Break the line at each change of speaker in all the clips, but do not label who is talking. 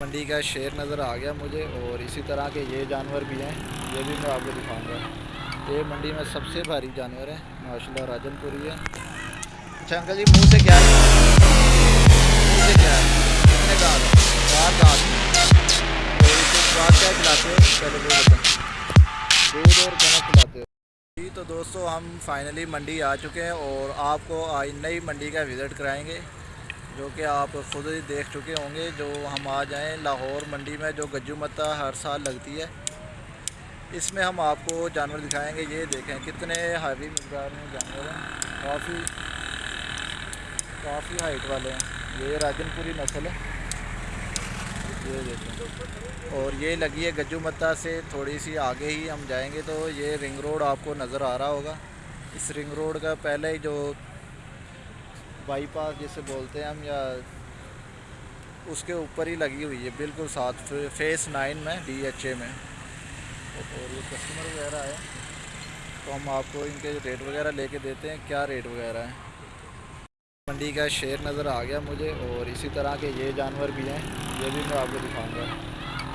मंडी का शेर नज़र आ गया मुझे और इसी तरह के ये जानवर भी हैं, ये भी मैं आपको दिखाऊँगा। ये मंडी में सबसे भारी जानवर है, माशाल्लाह राजनपुरी है अच्छा अंकल जी, मुँह से क्या है? मुँह से क्या है? दूध और हो जी तो दोस्तों, हम फाइनली मंडी आ चुके हैं और आपको आज नई मंडी का विज़िट कराएँगे। जो कि आप खुद ही देख चुके होंगे, जो हम आ जाएँ लाहौर मंडी में, जो गज्जू मत्ता हर साल लगती है। इसमें हम आपको जानवर दिखाएँगे, ये देखें कितने हावी मकदार में जानवर हैं। काफ़ी काफ़ी हाइट वाले हैं। ये राजनपुरी नस्ल है। ये देखें। और ये लगी है गज्जू मत्ता से थोड़ी सी आगे ही हम जाएँगे तो ये रिंग रोड आपको नज़र आ रहा होगा। इस रिंग रोड का पहले ही जो बाईपास जिसे बोलते हैं हम या उसके ऊपर ही लगी हुई है बिल्कुल साथ फेस नाइन में डीएचए में। और ये कस्टमर वगैरह है तो हम आपको इनके रेट वगैरह लेके देते हैं क्या रेट वगैरह है। मंडी का शेर नज़र आ गया मुझे और इसी तरह के ये जानवर भी हैं ये भी मैं आपको दिखाऊँगा।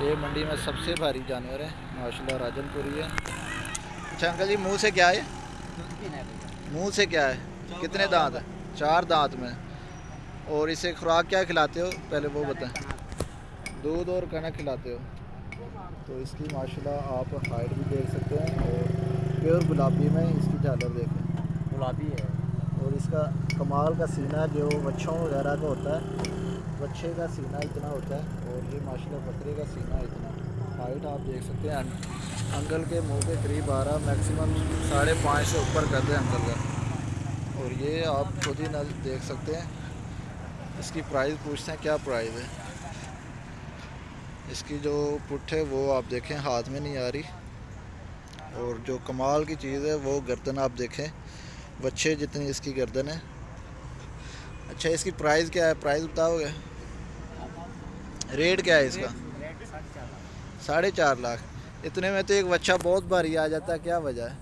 ये मंडी में सबसे भारी जानवर है माशाल्लाह राजनपुरी है अच्छा अंकल जी मुँह से क्या है? मुँह से क्या है? कितने दांत है? चार दांत में। और इसे खुराक क्या खिलाते हो? पहले वो बताएँ। दूध और कनक खिलाते हो। तो इसकी माशाल्लाह आप हाइट भी देख सकते हैं और प्योर गुलाबी में इसकी झालर देखें।
गुलाबी है।
और इसका कमाल का सीना जो बच्चों वगैरह का होता है बच्चे का सीना इतना होता है और ये माशाल्लाह बकरे का सीना इतना। हाइट आप देख सकते हैं। अंकल के मुँह के करीब आ रहा मैक्सिमम साढ़े पाँच से ऊपर कर दें अंकल का। और ये आप खुद ही नल देख सकते हैं। इसकी प्राइस पूछते हैं, क्या प्राइस है? इसकी जो पुट है, वो आप देखें, हाथ में नहीं आ रही। और जो कमाल की चीज़ है, वो गर्दन आप देखें। बच्चे जितनी इसकी गर्दन है। अच्छा इसकी प्राइस क्या है? प्राइस बताओगे? रेट क्या है इसका? साढ़े चार लाख। इतने में तो एक बच्चा बहुत भारी आ जाता है, क्या वजह है?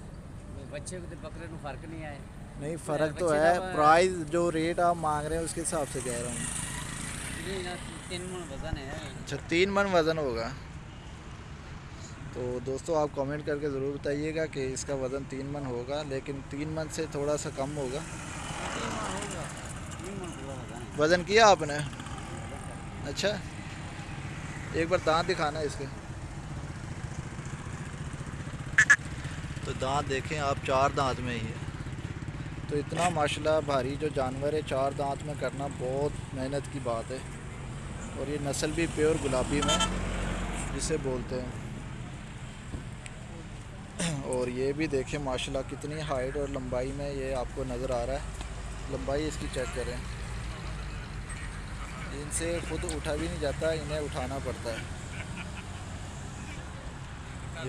बच्चे को तो बकरे फ़र्क नहीं आया।
नहीं फ़र्क तो है प्राइस जो रेट आप मांग रहे हैं उसके हिसाब से कह रहा हूँ।
तीन मन वज़न है।
अच्छा तीन मन वज़न होगा। तो दोस्तों आप कमेंट करके ज़रूर बताइएगा कि इसका वज़न तीन मन होगा लेकिन तीन मन से थोड़ा सा कम होगा। वज़न किया आपने? अच्छा एक बार दांत दिखाना है इसके। तो दांत देखें आप चार दांत में ही है। तो इतना माशाल्लाह भारी जो जानवर है, चार दांत में करना बहुत मेहनत की बात है। और ये नस्ल भी प्योर गुलाबी में, जिसे बोलते हैं। और ये भी देखें, माशाल्लाह कितनी हाइट और लंबाई में ये आपको नज़र आ रहा है। लंबाई इसकी चेक करें। इनसे खुद उठा भी नहीं जाता, इन्हें उठाना पड़ता है।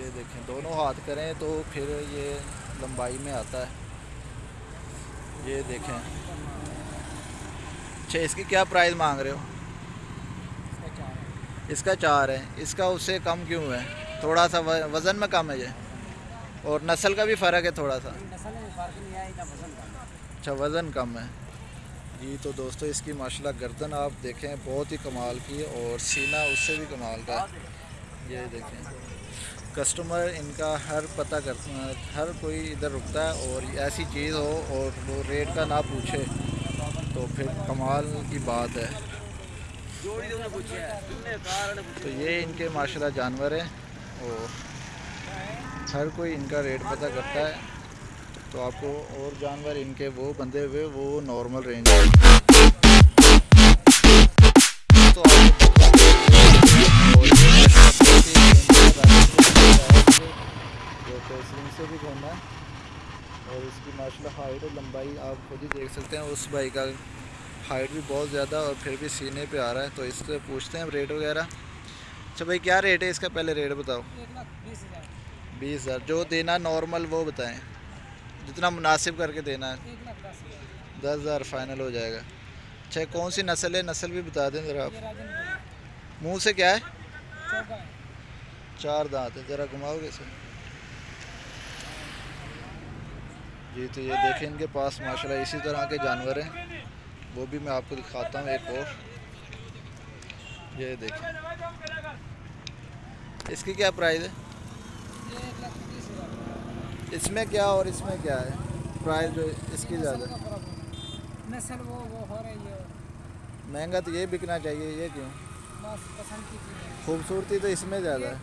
ये देखें, दोनों हाथ करें तो फिर ये लंबाई में आता है। ये देखें। अच्छा इसकी क्या प्राइस मांग रहे हो? इसका चार है। इसका उससे कम क्यों है? थोड़ा सा वज़न में कम है ये? और नस्ल का भी फ़र्क है थोड़ा सा अच्छा वज़न कम है। जी तो दोस्तों इसकी माशाल्लाह गर्दन आप देखें बहुत ही कमाल की और सीना उससे भी कमाल का ये देखें। कस्टमर इनका हर पता कर हर कोई इधर रुकता है और ऐसी चीज़ हो और वो रेट का ना पूछे तो फिर कमाल की बात है। तो ये इनके माशरा जानवर हैं और हर कोई इनका रेट पता करता है। तो आपको और जानवर इनके वो बंधे हुए, वो नॉर्मल रेंज तो से भी घूमना है। और इसकी माशा हाइट और लंबाई आप खुद ही देख सकते हैं। उस भाई का हाइट भी बहुत ज़्यादा और फिर भी सीने पे आ रहा है। तो इससे पूछते हैं रेट वगैरह। अच्छा भाई, क्या रेट है इसका? पहले रेट बताओ। बीस हज़ार। जो देना नॉर्मल वो बताएँ। जितना मुनासिब करके देना है। दस हज़ार फाइनल हो जाएगा। अच्छा कौन सी नस्ल है? नस्ल भी बता दें ज़रा आप। मुँह से क्या है? चार दांत है। ज़रा घुमाओगे सर जी तो ये देखें इनके पास माशाल्लाह इसी तरह के जानवर हैं। वो भी मैं आपको दिखाता हूँ एक और। ये देखें। इसकी क्या प्राइस है? इसमें क्या और इसमें क्या है? प्राइस जो इसकी ज़्यादा। महँगा तो ये बिकना चाहिए ये क्यों? खूबसूरती तो इसमें ज़्यादा है।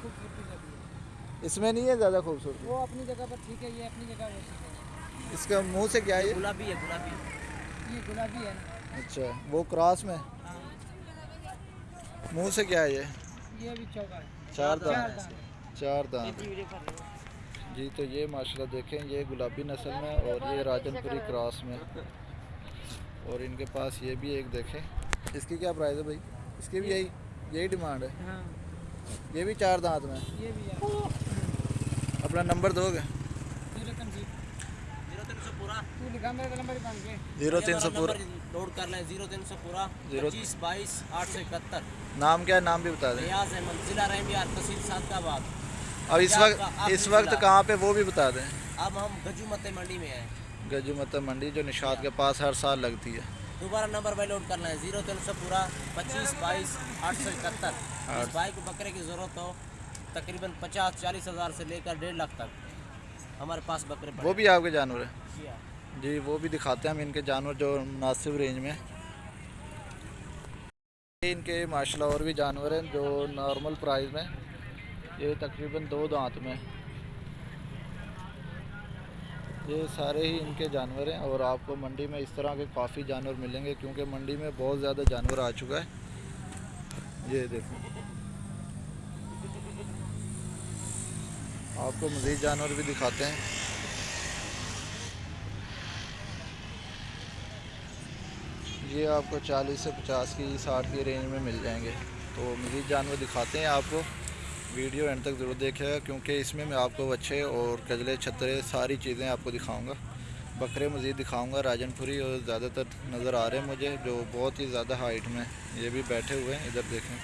इसमें नहीं है ज़्यादा खूबसूरती?
वो अपनी जगह पर ठीक है ये अपनी जगह
इसका मुँह से क्या है ये?
गुलाबी है गुलाबी। ये गुलाबी है। ना
अच्छा वो क्रॉस में?
हाँ।
मुँह से क्या है ये?
ये भी चौका
चार
चार
दांत।
दांत।
चार दांत। जी तो ये माशाल्लाह देखें ये गुलाबी नस्ल में और ये राजनपुरी क्रॉस में। और इनके पास ये भी एक देखें। इसकी क्या प्राइस है भाई? इसकी भी यही यही डिमांड है।
हाँ।
ये भी चार दांत में?
ये भी
अपना नंबर दोगे
ज़ीरो तीन जी
ज़ीरो तीन सौ पूरा
तू लिखा मेरे नंबर ही बन गए
ज़ीरो तीन सौ पूरा।
नोट कर लें ज़ीरो तीन सौ पूरा
जीरो-
पच्चीस बाईस आठ सौ इकहत्तर।
नाम क्या है? नाम भी बता दें।
रियाज अहमद जिला रहमियार तहसील सादकाबाद
और इस वक्त इस वक्त कहाँ पे वो भी बता दें।
अब हम गजू मत मंडी में हैं।
गजू मत मंडी जो निशात के पास हर साल लगती है।
दोबारा नंबर भाई नोट करना है ज़ीरो तीन सौ पूरा पच्चीस बाईस आठ सौ इकहत्तर। इस भाई को बकरे की ज़रूरत हो तकरीबन पचास चालीस हज़ार से लेकर डेढ़ लाख तक। हमारे पास बकरे
वो भी आपके जानवर है।
जी।
वो भी दिखाते हैं हम इनके जानवर जो मुनासिब रेंज में इनके माशाल्लाह और भी जानवर हैं जो नॉर्मल प्राइस में ये तकरीबन दो दांत में ये सारे ही इनके जानवर हैं और आपको मंडी में इस तरह के काफ़ी जानवर मिलेंगे क्योंकि मंडी में बहुत ज़्यादा जानवर आ चुका है। ये देखो। आपको मज़ीद जानवर भी दिखाते हैं। ये आपको 40 से 50 की 60 की रेंज में मिल जाएँगे। तो मज़ीद जानवर दिखाते हैं आपको। वीडियो एंड तक ज़रूर देखिएगा क्योंकि इसमें मैं आपको बच्चे और कजले, छतरे, सारी चीज़ें आपको दिखाऊँगा। बकरे मज़ीद दिखाऊँगा, राजनपुरी और ज़्यादातर नज़र आ रहे हैं मुझे, जो बहुत ही ज़्यादा हाइट में। ये भी बैठे हुए हैं, इधर देखें।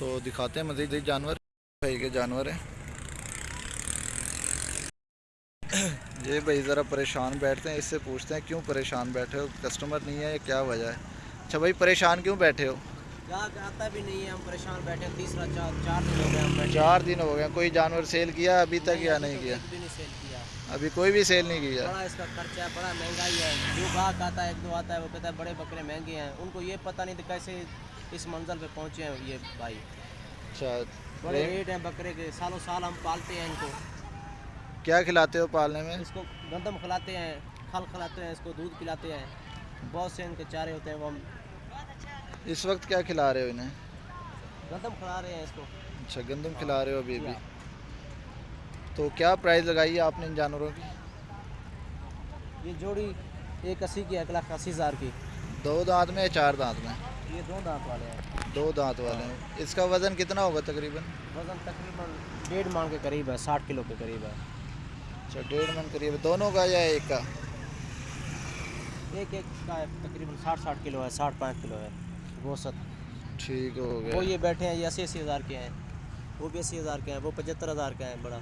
तो दिखाते हैं मज़ीद जानवर, भाई के जानवर हैं। ये भाई ज़रा परेशान बैठते हैं इससे पूछते हैं क्यों परेशान बैठे हो? कस्टमर नहीं है या क्या वजह है? अच्छा भाई परेशान क्यों बैठे हो?
ग्राहक आता भी नहीं है हम परेशान बैठे तीसरा चार चार दिन हो गए हम बैठे
चार दिन हो गए कोई जानवर सेल किया अभी तक या नहीं किया? अभी कोई भी सेल नहीं किया?
बड़ा इसका खर्चा है बड़ा महँगाई है। जो ग्राहक आता है एक दो आता है वो कहता है बड़े बकरे महँगे हैं। उनको ये पता नहीं था कैसे इस मंजिल पे पहुँचे हैं ये भाई।
अच्छा
बड़े
रेट
हैं बकरे के सालों साल हम पालते हैं इनको।
क्या खिलाते हो पालने में?
इसको गंदम खिलाते हैं खल खिलाते हैं इसको दूध पिलाते हैं। बहुत से इनके चारे होते हैं वो हम
इस वक्त क्या खिला रहे हो इन्हें?
गंदम खिला रहे हैं इसको।
अच्छा गंदम खिला रहे हो अभी भी। तो क्या प्राइस लगाई है आपने इन जानवरों की?
ये जोड़ी एक अस्सी की एक लाख अस्सी हज़ार की।
दो दांत में या चार दांत में?
ये दो दांत वाले हैं।
दो दांत वाले हैं। इसका वज़न कितना होगा तकरीबन?
वज़न तकरीबन डेढ़ मान के करीब है साठ किलो के करीब है।
अच्छा डेढ़ मन करीब दोनों का या एक का?
एक एक का है, तकरीबन साठ साठ किलो है साठ पाँच किलो है गोसत
ठीक हो गया।
वो ये बैठे हैं ये अस्सी अस्सी हज़ार के हैं वो भी अस्सी हज़ार के हैं वो पचहत्तर हज़ार का है बड़ा।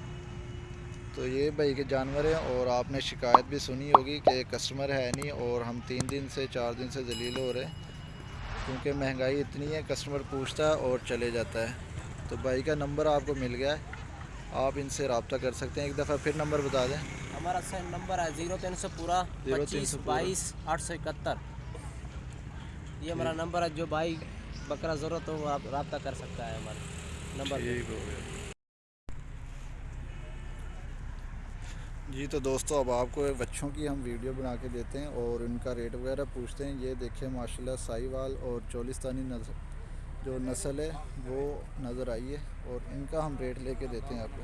तो ये भाई के जानवर हैं और आपने शिकायत भी सुनी होगी कि कस्टमर है नहीं और हम तीन दिन से चार दिन से जलील हो रहे हैं क्योंकि महँगाई इतनी है कस्टमर पूछता है और चले जाता है। तो भाई का नंबर आपको मिल गया है आप इनसे रबता कर सकते हैं। एक दफ़ा फिर नंबर बता दें।
हमारा सेम नंबर है ज़ीरो तीन सौ पूरा
ज़ीरो
पच्चीस
सौ
बाईस आठ सौ इकहत्तर। ये हमारा नंबर है जो भाई बकरा ज़रूरत हो वो आप रब्ता कर सकता है हमारे नंबर। पे
ठीक हो गया। जी तो दोस्तों अब आपको बच्चों की हम वीडियो बना के देते हैं और उनका रेट वगैरह पूछते हैं। ये देखें माशाल्लाह साहिवाल और चोलिस्तानी जो नस्ल है वो नज़र आई है और इनका हम रेट लेके देते हैं आपको।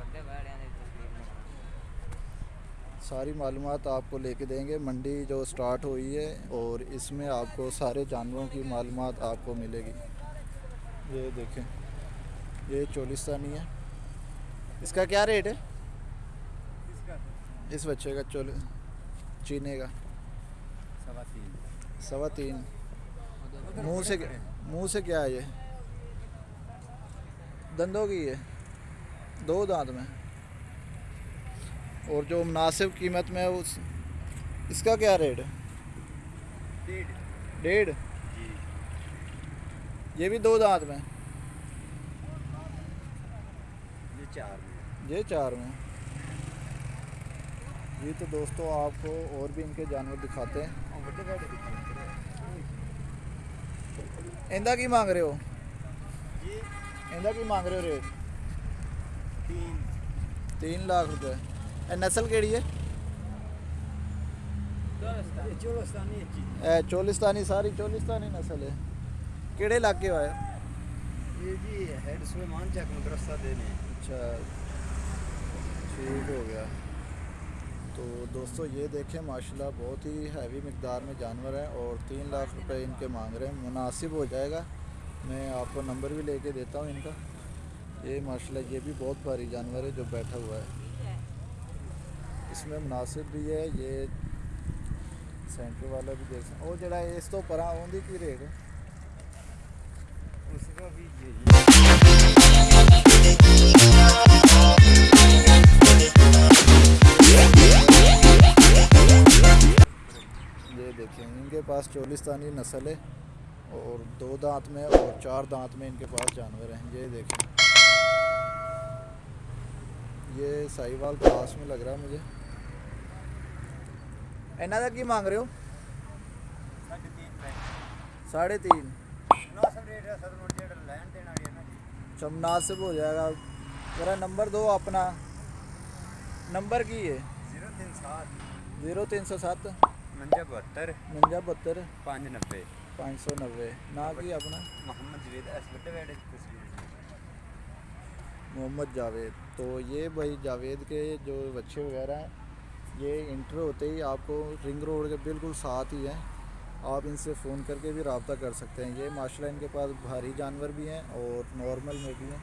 सारी मालूम आपको लेके देंगे। मंडी जो स्टार्ट हुई है और इसमें आपको सारे जानवरों की मालूम आपको मिलेगी। ये देखें ये चोलिस्तानी है। इसका क्या रेट है? इस बच्चे का चोल चीने का।
सवा तीन।
सवा तीन। मुँह से मुँह से क्या है ये? दंदों की है। दो दांत में। और जो मुनासिब कीमत में उस इसका क्या रेट है?
डेढ़।
ये भी दो दांत में।
ये चार में।
ये चार में। जी तो दोस्तों आपको और भी इनके जानवर दिखाते हैं। इंदा की मांग रहे हो? इनका की मांग रहे हो रेट
तीन
लाख रुपए
नस्ल के है
ए, चोलिस्तानी सारी चोलिस्तानी नस्ल है केड़े इलाके आए
ये जी हेड सुलेमान चक मदरसा देने
अच्छा ठीक हो गया तो दोस्तों ये देखें माशाल्लाह बहुत ही हैवी मकदार में जानवर हैं और तीन लाख रुपए इनके मांग रहे हैं मुनासिब हो जाएगा मैं आपको नंबर भी लेके देता हूँ इनका। ये माशाल्लाह, ये भी बहुत भारी जानवर है जो बैठा हुआ है। इसमें मुनासिब भी है, ये सेंटर वाला भी देख सकते और जरा इस तो पर आँदी की रेट? है
उसका भी
ये देखें, इनके पास चोलिस्तानी नस्ल है। और दो दांत में और चार दांत में इनके पास जानवर हैं ये देखें। ये साहिवाल पास में लग रहा है मुझे। इन्हों का की मांग रहे हो?
साढ़े तीन।
अच्छा मुनासिब हो जाएगा। मेरा नंबर दो अपना। नंबर की है?
ज़ीरो तीन
सौ सात।
उनंजा बहत्तर।
उनंजा बहत्तर।
पाँच नब्बे।
पाँच सौ नब्बे। ना अपना?
मोहम्मद जावेद
तो ये भाई जावेद के जो बच्चे वगैरह हैं ये इंटर होते ही आपको रिंग रोड के बिल्कुल साथ ही हैं। आप इनसे फ़ोन करके भी रबता कर सकते हैं। ये माशा इनके पास भारी जानवर भी हैं और नॉर्मल में भी हैं।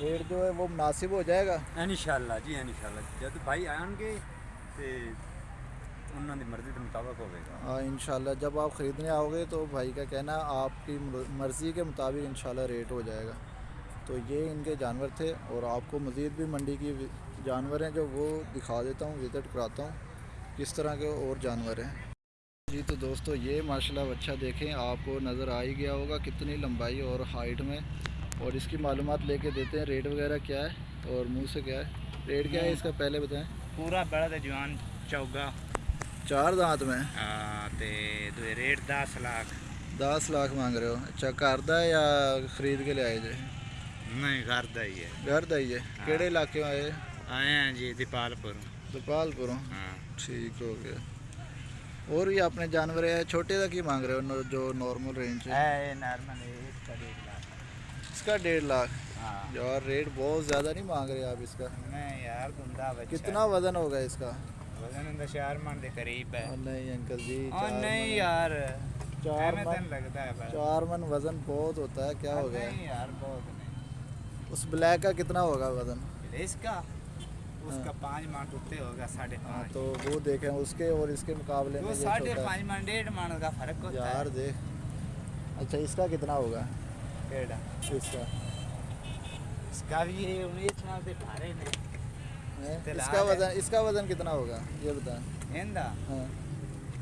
रेट जो है वो मुनासिब हो जाएगा?
इन जी इन जब भाई आएँगे तो ਉਹਨਾਂ ਦੀ ਮਰਜ਼ੀ ਦੇ ਮੁਤਾਬਕ ਹੋਵੇਗਾ
हाँ इंशाल्लाह जब आप ख़रीदने आओगे तो भाई का कहना आपकी मर्ज़ी के मुताबिक इंशाल्लाह रेट हो जाएगा तो ये इनके जानवर थे और आपको मज़ीद भी मंडी की वि- जानवर हैं जो वो दिखा देता हूँ विज़िट कराता हूँ किस तरह के और जानवर हैं जी तो दोस्तों ये माशाल्लाह बच्चा देखें आपको नज़र आ ही गया होगा कितनी लंबाई और हाइट में और इसकी मालूमात लेके देते हैं रेट वगैरह क्या है और मुंह से क्या है रेट क्या है इसका पहले बताएं
ਪੂਰਾ ਬੜਾ ਤੇ ਜਵਾਨ ਚੌਗਾ
चार दांत में
ਆ ਤੇ ਦੂਏ ਰੇਟ 10 ਲੱਖ
दस लाख मांग रहे हो अच्छा घर दा या खरीद के ले आए जे
ਨਹੀਂ ਕਰਦਾ ਹੀ ਹੈ
घर दा ही है केड़े इलाके आए
ਆਏ ਆ ਜੀ ਦੀਪਾਲਪੁਰ
गोपालपुरों
ਹਾਂ
ठीक हो गया और ये अपने जानवर है छोटे का की मांग रहे हो नो- जो नॉर्मल रेंज है
ਇਹ ਨਾਰਮਲ इसका डेढ़ लाख
इसका डेढ़ लाख
हाँ
यार रेट बहुत ज़्यादा नहीं मांग रहे आप इसका
नहीं यार गुंदा बच्चा
कितना वजन होगा इसका
मन है।
नहीं चार मन- मन
लगता है
चार मन वज़न बहुत होता है क्या हो गया?
नहीं यार बहुत नहीं।
उस ब्लैक का कितना होगा वज़न?
इसका? उसका पाँच मन टूटे होगा साढ़े
हाँ
पाँच।
तो वो देखें उसके और इसके मुकाबले में
साढ़े पाँच मन डेढ़ मन का फ़र्क होता
यार
है
देख। अच्छा इसका कितना होगा?
केड़ा
इसका।
इसका भी ये उन्नीस साल से भारे ने।
हैं?
तो
इसका
लाल है।
वजन इसका वजन कितना होगा ये बता
इंदा
हाँ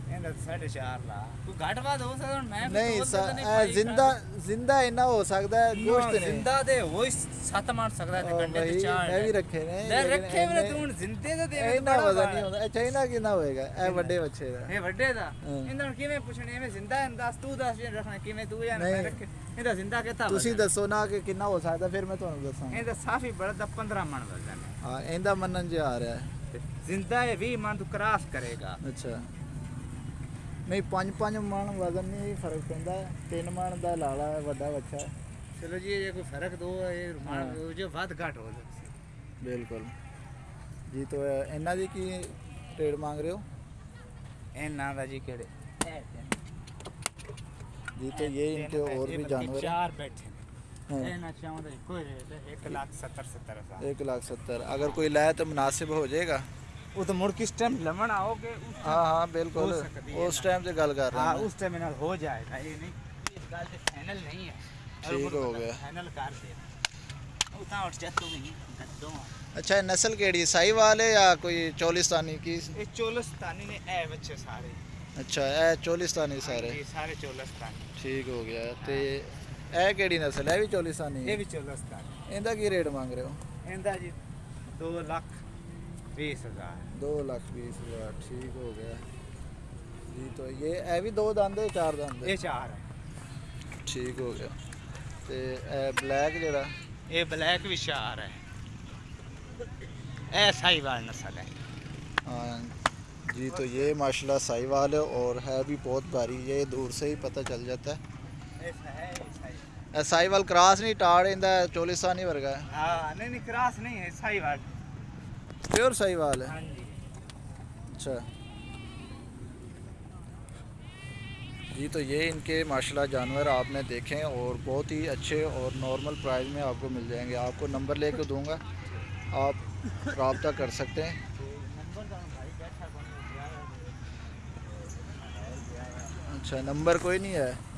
इंदा साढ़े चार लाख तू घट बात हो सकता मैं भी
नहीं
तो
सा,
पता नहीं
ए,
भाई
जिंदा जिंदा इतना हो सकता है
का-
गोश्त नहीं
जिंदा दे वो ही सत मार सकता है
और
कंडे
वही
ते चार
मैं भी रखे ने
ले
लेकिन
रखे मैंने
इन्ने-
तू जिंदे तो दे
इन्ना वजन नहीं होता अच्छा इन्ना कितना होएगा ए बड़े बच्चे ਦਾ
ਇਹ ਵੱਡੇ ਦਾ
ਹਾਂ।
ਇਹਨਾਂ ਨੂੰ ਕਿਵੇਂ ਪੁੱਛਣੇ ਐਵੇਂ ਜ਼ਿੰਦਾ ਦੱਸ ਤੂੰ ਦੱਸ ਜੇ ਰੱਖਣਾ ਕਿਵੇਂ ਤੂੰ ਜਾਂ ਮੈਂ
ਨਹੀਂ।
ਰੱਖੇ ਇਹਦਾ ਜ਼ਿੰਦਾ ਕਿੱਥਾ
ਤੁਸੀਂ ਦੱਸੋ ਨਾ ਕਿ ਕਿੰਨਾ ਹੋ ਸਕਦਾ ਫਿਰ ਮੈਂ ਤੁਹਾਨੂੰ ਦੱਸਾਂ
ਇਹਦਾ ਸਾਫੀ ਬੜਾ ਦਾ 15 ਮਣ ਵਜ਼ਨ ਹੈ
ਹਾਂ ਇਹਦਾ ਮੰਨਣ ਚ ਆ ਰਿਹਾ ਹੈ
ਤੇ ਜ਼ਿੰਦਾ ਇਹ 20 ਮਣ ਤੂੰ ਕਰਾਸ ਕਰੇਗਾ
ਅੱਛਾ ਨਹੀਂ ਪੰਜ ਪੰਜ ਮਣ ਵਜ਼ਨ ਨਹੀਂ ਫਰਕ ਪੈਂਦਾ ਤਿੰਨ ਮਣ ਦਾ ਲਾਲਾ ਹੈ ਵੱਡਾ ਬੱਚਾ ਹੈ।
ਚਲੋ ਜੀ ਇਹ ਕੋਈ ਫਰਕ ਦੋ ਇਹ
ਹਾਂ।
ਮਣ ਜੋ ਵੱਧ ਘਟ ਹੋ ਸਕਦਾ
ਬਿਲਕੁਲ ਜੀ ਤੋਂ ਇਹਨਾਂ ਦੀ ਕੀ ਰੇਟ ਮੰਗ ਰਹੇ ਹੋ
ਇਹਨਾਂ ਦਾ ਜੀ ਕਿਹੜੇ
जी तो ये इनके और भी जानवर हैं
ਚਾਰ ਬੈਠੇ ਨੇ
हाँ,
हाँ।
एक लाख सत्तर अगर कोई लाए तो मुनासिब हो जाएगा।
ਉਹ तो मुड़ किस टाइम लमन आओगे
हाँ हाँ बिल्कुल। उस टाइम से गल कर रहा
उस टाइम
हो
ਟਾਈਮ ਨਾਲ ਹੋ ਜਾਏਗਾ
अच्छा ये नस्ल केड़ी साई वाले या कोई चोलिस्तानी की?
ये चोलिस्तानी ने ए बच्चे सारे।
अच्छा ए चोलिस्तानी सारे।
सारे चोलिस्तानी।
ठीक हो गया तो ते ਇਹ ਕਿਹੜੀ ਨਸਲ ਹੈ ਇਹ ਵੀ ਚੋਲਿਸਾਨੀ
ਇਹ
ਹੈ
ਵੀ ਚੋਲਸਤਾਨ
ਇਹਦਾ ਕੀ ਰੇਟ ਮੰਗ ਰਹੇ ਹੋ
ਇਹਦਾ ਜੀ 2 ਲੱਖ 20 ਹਜ਼ਾਰ
2 ਲੱਖ 20 ਹਜ਼ਾਰ ਠੀਕ ਹੋ ਗਿਆ ਜੀ तो ये ਇਹ ਵੀ ਦੋ ਦੰਦ ਹੈ ਚਾਰ ਦੰਦ ਹੈ
ਇਹ ਚਾਰ ਹੈ
ਠੀਕ ਹੋ ਗਿਆ ਤੇ ਇਹ ਬਲੈਕ ਜਿਹੜਾ
ਇਹ ਬਲੈਕ ਵੀ ਚਾਰ ਹੈ ਇਹ ਸਾਈਵਾਲ ਨਸਲ ਹੈ
हाँ जी तो ये माशाल्लाह साहिवाल है और है भी बहुत भारी ये दूर से ही पता चल जाता है
ऐसा है
क्रॉस नहीं टाड़ इंदा चोलिस्तानी वर्गा है
हाँ नहीं नहीं क्रॉस नहीं है साहिवाल
प्योर साहिवाल है
जी
अच्छा जी तो ये इनके माशाल्लाह जानवर आपने देखे हैं और बहुत ही अच्छे और नॉर्मल प्राइस में आपको मिल जाएँगे आपको नंबर लेके दूँगा आप रबता कर सकते हैं अच्छा नंबर कोई नहीं है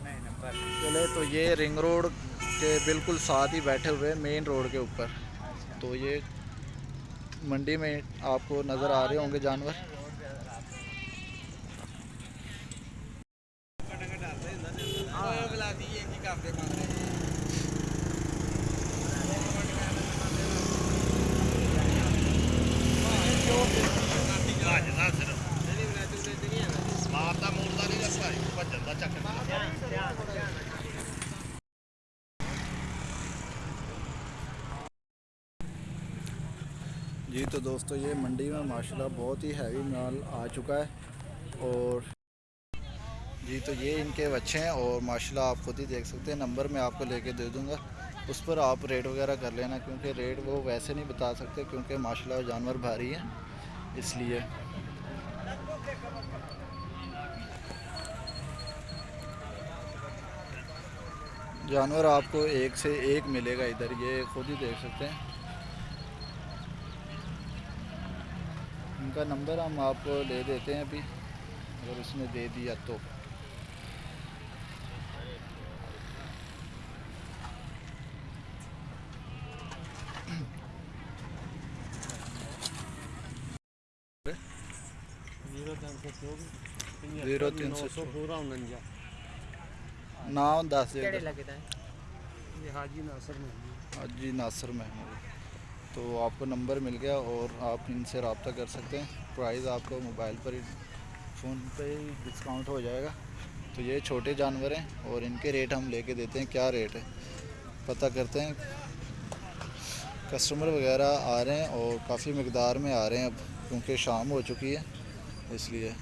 नंबर
चले तो ये रिंग रोड के बिल्कुल साथ ही बैठे हुए मेन रोड के ऊपर। तो ये मंडी में आपको नज़र आ रहे होंगे जानवर। दोस्तों, ये मंडी में माशाल्लाह बहुत ही हैवी माल आ चुका है और जी तो ये इनके बच्चे हैं और माशाल्लाह आप खुद ही देख सकते हैं। नंबर मैं आपको लेके दे दूँगा। उस पर आप रेट वगैरह कर लेना क्योंकि रेट वो वैसे नहीं बता सकते क्योंकि माशाल्लाह जानवर भारी हैं, इसलिए। जानवर आपको एक से एक मिलेगा इधर, ये खुद ही देख सकते हैं। उनका नंबर हम आपको ले देते हैं अभी। अगर उसने दे दिया तो। ज़ीरो तीन सौ नाम दस
हाजी नासर महमूद
हाजी नासर महमूद तो आपको नंबर मिल गया और आप इनसे रबता कर सकते हैं। प्राइस आपको मोबाइल पर ही फ़ोन पे ही डिस्काउंट हो जाएगा। तो ये छोटे जानवर हैं और इनके रेट हम लेके देते हैं। क्या रेट है? पता करते हैं। कस्टमर वगैरह आ रहे हैं और काफ़ी मकदार में आ रहे हैं अब, क्योंकि शाम हो चुकी है, इसलिए।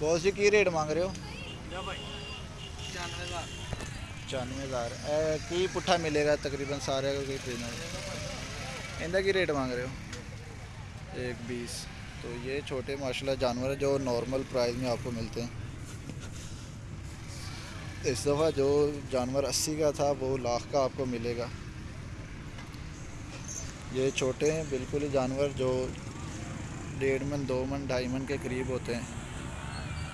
बॉस जी की रेट मांग रहे हो? पचानवे हज़ार। की पुट्ठा मिलेगा तकरीबन सारे कोई खरीदना इनका की रेट मांग रहे हो? एक बीस। तो ये छोटे, माशाल्लाह, जानवर है जो नॉर्मल प्राइस में आपको मिलते हैं। इस दफ़ा जो जानवर अस्सी का था, वो लाख का आपको मिलेगा। ये छोटे हैं बिल्कुल ही जानवर जो डेढ़ मन, दो मन, ढाई मन के करीब होते हैं,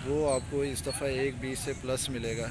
वो आपको इस दफ़ा एक बीस से प्लस मिलेगा।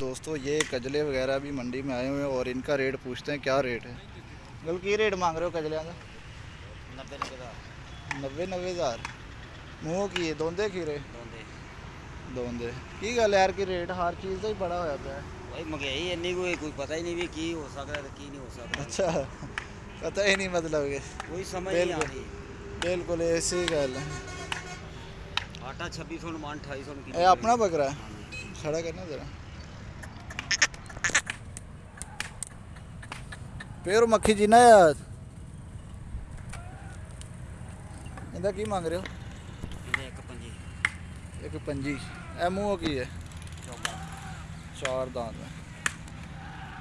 दोस्तों ये कजले वगैरह भी मंडी में आए हुए हैं और इनका रेट पूछते हैं क्या रेट है? बिल्कुल की रेट मांग रहे हो कजलियाँ का
नब्बे नब्बे हज़ार।
नब्बे नब्बे हज़ार? मूँह की है दोंदे खीरे दोंदे। की गल यार की रेट हर चीज़ का ही बड़ा होया पाया
भाई महँगाई इन्नी कोई कोई पता ही नहीं भी की हो सकता है की नहीं हो सकता
अच्छा पता ही नहीं मतलब के
कोई समझ नहीं
आ
रही
बिल्कुल ऐसी गल है।
आटा छब्बीस सौ मान अठाई
सौ अपना बकरा हाँ। खड़ा करना ज़रा। ਫੇਰ ਮੱਖੀ ਜੀ ਨਾ ਇਹਦਾ ਕੀ ਮੰਗ ਰਹੇ ਹੋ?
ਇੱਕ ਪੰਜੀ।
ਇੱਕ ਪੰਜੀ। ਇਹ ਮੂੰਹ ਕੀ ਹੈ? ਚਾਰ ਦਾਂਤ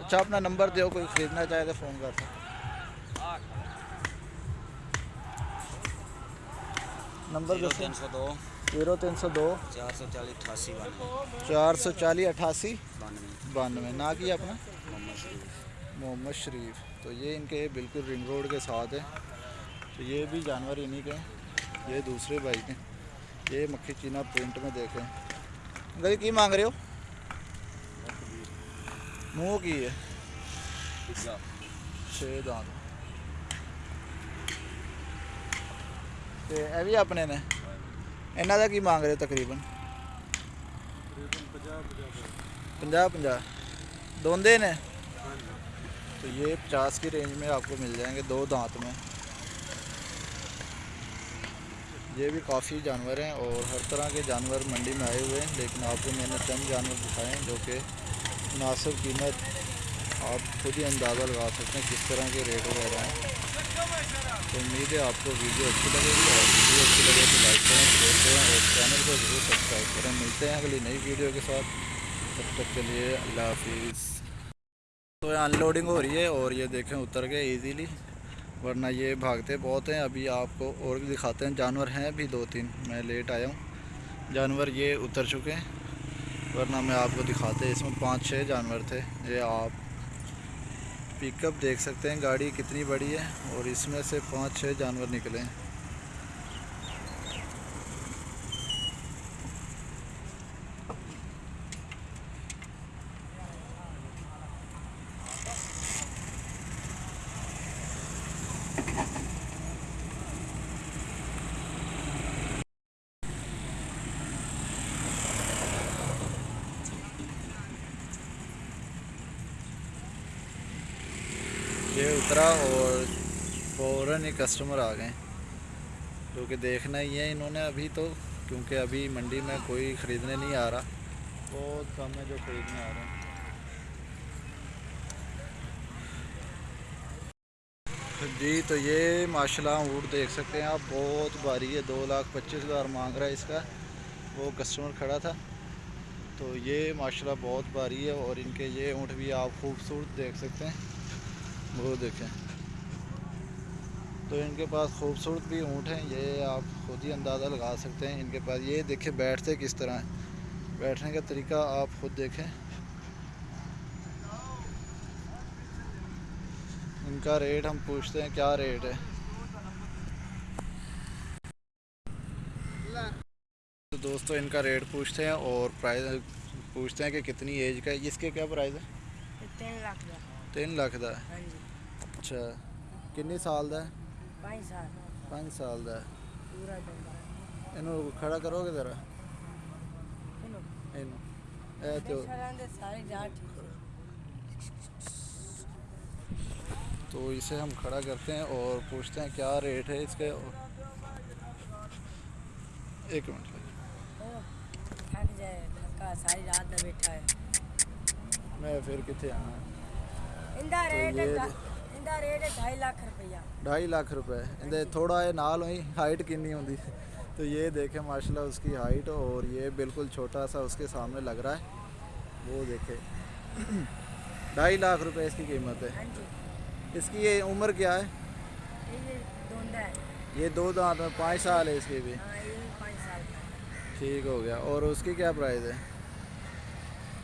ਅੱਛਾ ਆਪਣਾ ਨੰਬਰ ਦਿਓ ਕੋਈ ਖਰੀਦਣਾ ਚਾਹੇ ਤਾਂ ਫੋਨ ਕਰ ਸਕਦਾ नंबर ज़ीरो
तीन सौ दो।
ज़ीरो तीन सौ दो।
चार सौ चालीस अठासी
चार सौ चालीस अठासी? बानवे। ना किया अपना?
मोहम्मद शरीफ।
मोहम्मद शरीफ। तो ये इनके बिल्कुल रिंग रोड के साथ है। तो ये भी जानवर इन्हीं के ये दूसरे भाई के ये मक्खी चीना प्रिंट में देखें गई की मांग रहे हो? मुँह की। है। छः दांत। ਤੇ ਇਹ ਵੀ ਆਪਣੇ ਨੇ ਇਹਨਾਂ ਦਾ ਕੀ ਮੰਗ ਰਹੇ ਹੋ ਤਕਰੀਬਨ 50 50 दोंदे ने तो ये 50 की रेंज में आपको मिल जाएंगे दो दांत में ये भी काफ़ी जानवर हैं और हर तरह के जानवर मंडी में आए हुए हैं लेकिन आपको मैंने चंद जानवर दिखाए हैं जो कि मुनासिब कीमत आप खुद ही अंदाज़ा लगा सकते हैं किस तरह के रेट वगैरह हैं तो उम्मीद है आपको वीडियो अच्छी लगेगी और वीडियो अच्छी लगे तो लाइक करें शेयर करें और चैनल को ज़रूर सब्सक्राइब करें। मिलते हैं अगली नई वीडियो के साथ। तब तक के लिए अल्लाह हाफिज़। तो अनलोडिंग हो रही है और ये देखें उतर गए इजीली वरना ये भागते बहुत हैं। अभी आपको और भी दिखाते हैं। जानवर हैं भी दो तीन। मैं लेट आया हूँ। जानवर ये उतर चुके हैं। वरना मैं आपको दिखाते, इसमें पाँच छः जानवर थे। ये आप पिकअप देख सकते हैं। गाड़ी कितनी बड़ी है और इसमें से पाँच छः जानवर निकले हैं ये उतरा और कस्टमर आ गए। जो कि देखना ही है इन्होंने अभी तो क्योंकि अभी मंडी में कोई ख़रीदने नहीं आ रहा। बहुत कम है जो ख़रीदने आ रहे हैं। जी तो ये माशाल्लाह ऊँट देख सकते हैं आप, बहुत भारी है, दो लाख पच्चीस हज़ार मांग रहा है इसका। वो कस्टमर खड़ा था। तो ये माशाल्लाह बहुत भारी है और इनके ये ऊँट भी आप खूबसूरत देख सकते हैं। वो देखें। तो इनके पास खूबसूरत भी ऊँट हैं ये आप खुद ही अंदाज़ा लगा सकते हैं इनके पास। ये देखें बैठते किस तरह हैं। बैठने का तरीका आप खुद देखें। इनका रेट हम पूछते हैं क्या रेट है? तो दोस्तों इनका रेट पूछते हैं और प्राइस पूछते हैं कि कितनी एज का है। इसके क्या प्राइस है?
तीन लाख का।
तीन लाख का हाँ
अच्छा किन्नी
साल का है? पाँच
साल।
पाँच साल का
इनू खड़ा करोगे जरा? इन तो
तो इसे हम खड़ा करते हैं और पूछते हैं क्या रेट है इसके। और एक मिनट।
थक जाए थका सारी रात बैठा है।
मैं फिर कितने आना
इंदा
तो
रेट ਇਹਦਾ ਰੇਟ 2.5 ਲੱਖ ਰੁਪਇਆ
ढाई लाख रुपए इनके थोड़ा ये नाल हुई हाइट कितनी होंगी तो ये देखें माशाल्लाह उसकी हाइट और ये बिल्कुल छोटा सा उसके सामने लग रहा है वो देखे ढाई लाख रुपए इसकी कीमत है
ਹਾਂਜੀ
इसकी ये उम्र क्या है
ਇਹ ਦੋਂਦਾ ਹੈ
ये दो दांत में पाँच साल है इसकी भी
ਹਾਂ ਇਹ 5 ਸਾਲ ਦਾ ਹੈ।
ठीक हो गया और उसकी क्या प्राइस है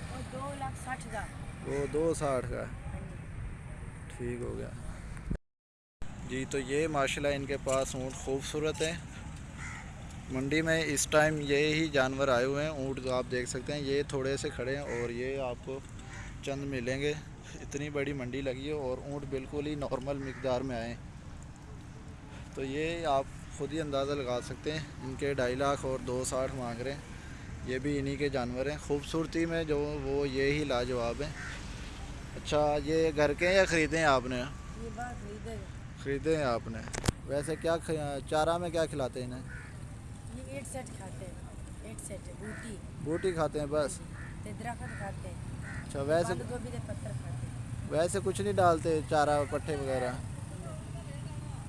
ਉਹ 2 ਲੱਖ 60 ਦਾ
वो दो साठ का है
ਹਾਂਜੀ
ठीक हो गया। जी तो ये माशाल्लाह इनके पास ऊँट खूबसूरत है। मंडी में इस टाइम ये ही जानवर आए हुए हैं, ऊँट जो आप देख सकते हैं। ये थोड़े से खड़े हैं और ये आपको चंद मिलेंगे। इतनी बड़ी मंडी लगी है और ऊँट बिल्कुल ही नॉर्मल मकदार में आए तो ये आप खुद ही अंदाज़ा लगा सकते हैं, इनके ढाई लाख और दो साठ मांग रहे हैं। ये भी इन्हीं के जानवर हैं। खूबसूरती में जो वो ये ही लाजवाब हैं। अच्छा ये घर के या ख़रीदे हैं आपने?
खरीदे
खरीदे हैं आपने। वैसे क्या चारा में क्या खिलाते हैं इन्हें?
ये एट सेट खाते हैं। एट सेट बूटी।
बूटी खाते हैं बस?
खाते हैं।
अच्छा वैसे
पत्थर खाते
वैसे कुछ नहीं डालते चारा पट्टे वगैरह?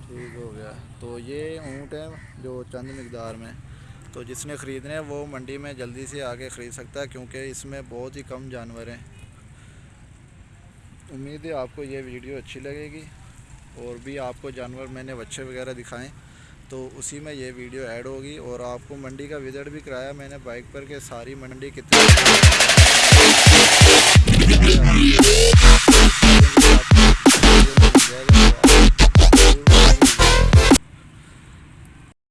ठीक हो गया। तो ये ऊँट है जो चंद मकदार में। तो जिसने ख़रीदने वो मंडी में जल्दी से आके ख़रीद सकता है क्योंकि इसमें बहुत ही कम जानवर हैं। उम्मीद है आपको ये वीडियो अच्छी लगेगी और भी आपको जानवर मैंने बच्चे वगैरह दिखाएँ तो उसी में ये वीडियो ऐड होगी और आपको मंडी का विज़िट भी कराया मैंने, बाइक पर के सारी मंडी कितनी